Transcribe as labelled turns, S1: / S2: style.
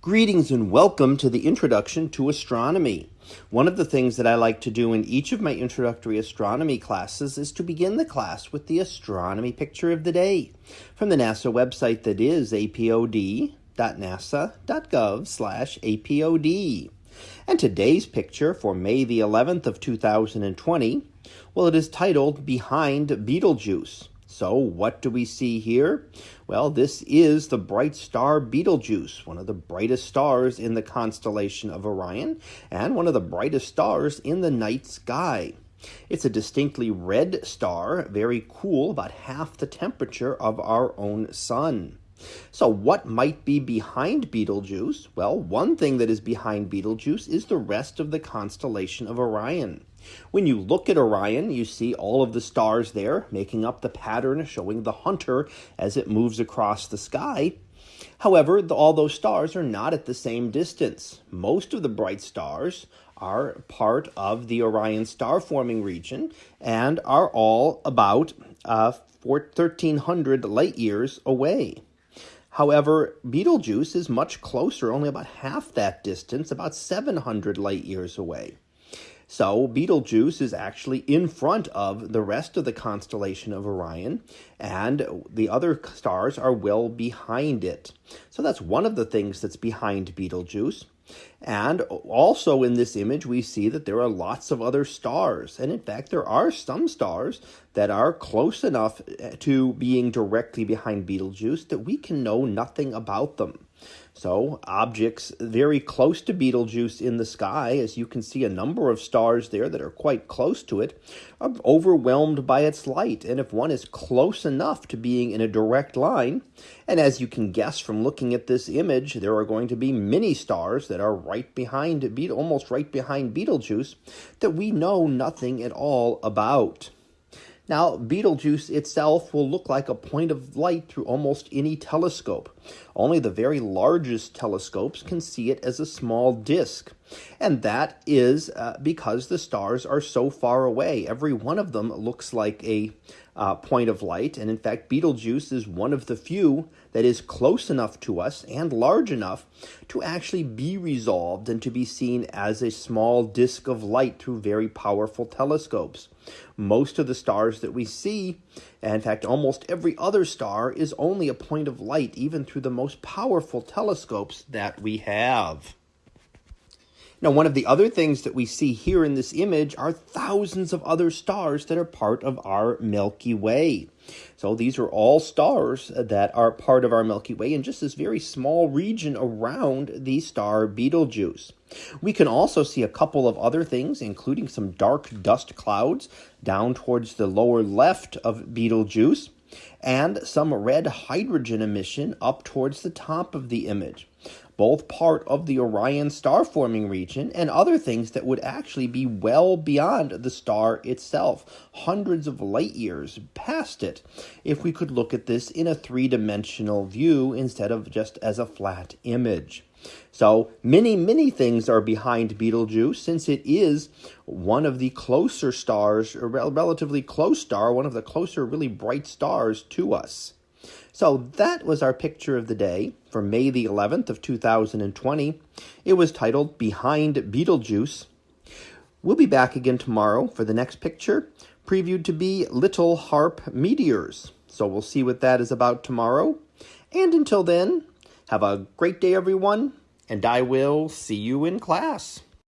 S1: Greetings and welcome to the introduction to astronomy. One of the things that I like to do in each of my introductory astronomy classes is to begin the class with the astronomy picture of the day from the NASA website that is apod.nasa.gov slash apod. And today's picture for May the 11th of 2020, well, it is titled Behind Betelgeuse. So, what do we see here? Well, this is the bright star Betelgeuse, one of the brightest stars in the constellation of Orion, and one of the brightest stars in the night sky. It's a distinctly red star, very cool, about half the temperature of our own sun. So, what might be behind Betelgeuse? Well, one thing that is behind Betelgeuse is the rest of the constellation of Orion. When you look at Orion, you see all of the stars there making up the pattern showing the hunter as it moves across the sky. However, all those stars are not at the same distance. Most of the bright stars are part of the Orion star forming region and are all about uh, 1300 light years away. However, Betelgeuse is much closer, only about half that distance, about 700 light years away. So Betelgeuse is actually in front of the rest of the constellation of Orion, and the other stars are well behind it. So that's one of the things that's behind Betelgeuse. And also in this image, we see that there are lots of other stars. And in fact, there are some stars that are close enough to being directly behind Betelgeuse that we can know nothing about them. So, objects very close to Betelgeuse in the sky, as you can see a number of stars there that are quite close to it, are overwhelmed by its light. And if one is close enough to being in a direct line, and as you can guess from looking at this image, there are going to be many stars that are right behind, almost right behind Betelgeuse, that we know nothing at all about. Now, Betelgeuse itself will look like a point of light through almost any telescope. Only the very largest telescopes can see it as a small disk. And that is uh, because the stars are so far away. Every one of them looks like a uh, point of light. And in fact, Betelgeuse is one of the few that is close enough to us and large enough to actually be resolved and to be seen as a small disk of light through very powerful telescopes. Most of the stars that we see, and in fact almost every other star, is only a point of light even through the most powerful telescopes that we have. Now, one of the other things that we see here in this image are thousands of other stars that are part of our Milky Way. So these are all stars that are part of our Milky Way in just this very small region around the star Betelgeuse. We can also see a couple of other things, including some dark dust clouds down towards the lower left of Betelgeuse and some red hydrogen emission up towards the top of the image both part of the Orion star forming region and other things that would actually be well beyond the star itself, hundreds of light years past it, if we could look at this in a three dimensional view instead of just as a flat image. So many, many things are behind Betelgeuse since it is one of the closer stars, a relatively close star, one of the closer really bright stars to us. So that was our picture of the day for May the 11th of 2020. It was titled Behind Betelgeuse. We'll be back again tomorrow for the next picture, previewed to be Little Harp Meteors. So we'll see what that is about tomorrow. And until then, have a great day, everyone, and I will see you in class.